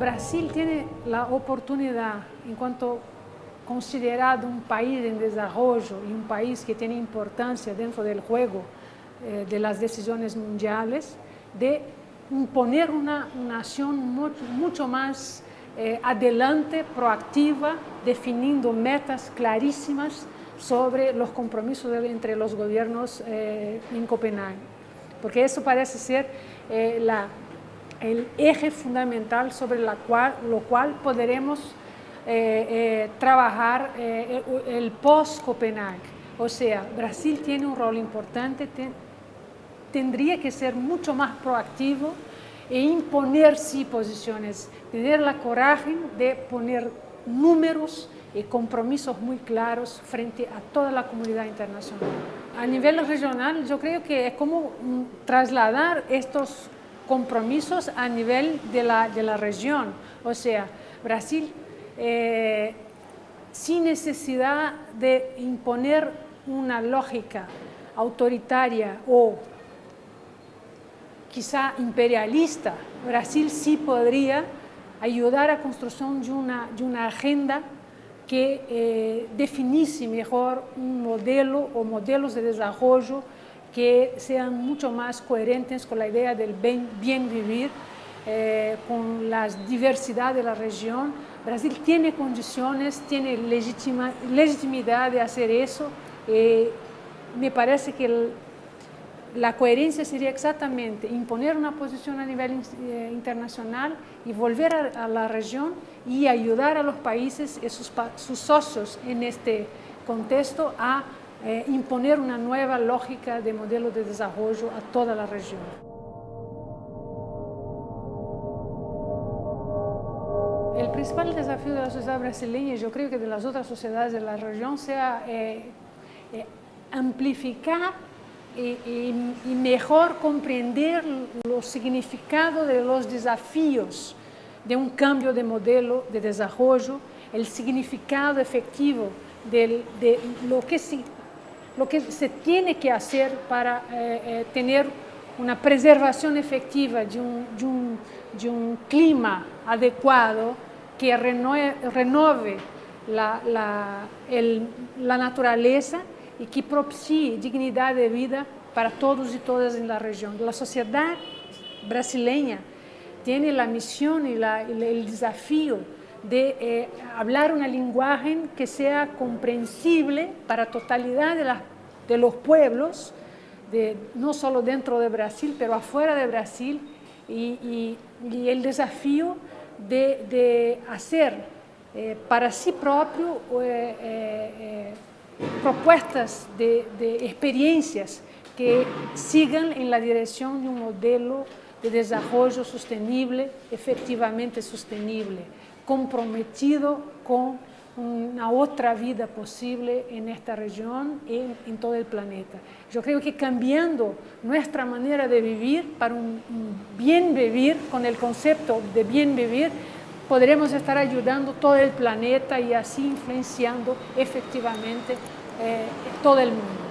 Brasil tiene la oportunidad, en cuanto considerado un país en desarrollo y un país que tiene importancia dentro del juego eh, de las decisiones mundiales, de imponer una nación mucho, más eh, adelante, proactiva, definiendo metas clarísimas sobre los compromisos entre los gobiernos eh, en Copenhague. Porque eso parece ser la el eje fundamental sobre la cual, lo cual podremos eh, eh, trabajar eh, el post-Copenhague. O sea, Brasil tiene un rol importante, tendría que ser mucho más proactivo e imponer sí posiciones, tener la coraje de poner números y compromisos muy claros frente a toda la comunidad internacional. A nivel regional, yo creo que es como mm, trasladar estos compromisos a nivel de la, de la región. O sea, Brasil, eh, sin necesidad de imponer una lógica autoritaria o quizá imperialista, Brasil sí podría ayudar a la construcción de una, de una agenda que eh, definisse mejor un modelo o modelos de desarrollo que sean mucho más coherentes con la idea del bien, vivir, eh, con la diversidad de la región. Brasil tiene condiciones, tiene legitimidad de hacer eso. Eh, me parece que la coherencia sería exactamente imponer una posición a nivel eh, internacional y volver a, la región y ayudar a los países y sus socios en este contexto a imponer una nueva lógica de modelo de desarrollo a toda la región. El principal desafío de la sociedad brasileña, yo creo que de las otras sociedades de la región, sea amplificar y, y, mejor comprender los significados de los desafíos de un cambio de modelo de desarrollo, el significado efectivo de lo que lo que se tiene que hacer para eh, eh, tener una preservación efectiva de un, de un, clima adecuado que renove, la, la, naturaleza y que propicie dignidad de vida para todos y todas en la región. La sociedad brasileña tiene la misión y, el desafío de eh, hablar una lenguaje que sea comprensible para la totalidad de, de los pueblos, de, no solo dentro de Brasil, pero afuera de Brasil, y, el desafío de, hacer eh, para sí propio eh, propuestas de, de experiencias que sigan en la dirección de un modelo de desarrollo sostenible, efectivamente sostenible comprometido con una otra vida posible en esta región y en, todo el planeta. Yo creo que cambiando nuestra manera de vivir para un, bien vivir, con el concepto de bien vivir, podremos estar ayudando todo el planeta y así influenciando efectivamente eh, todo el mundo.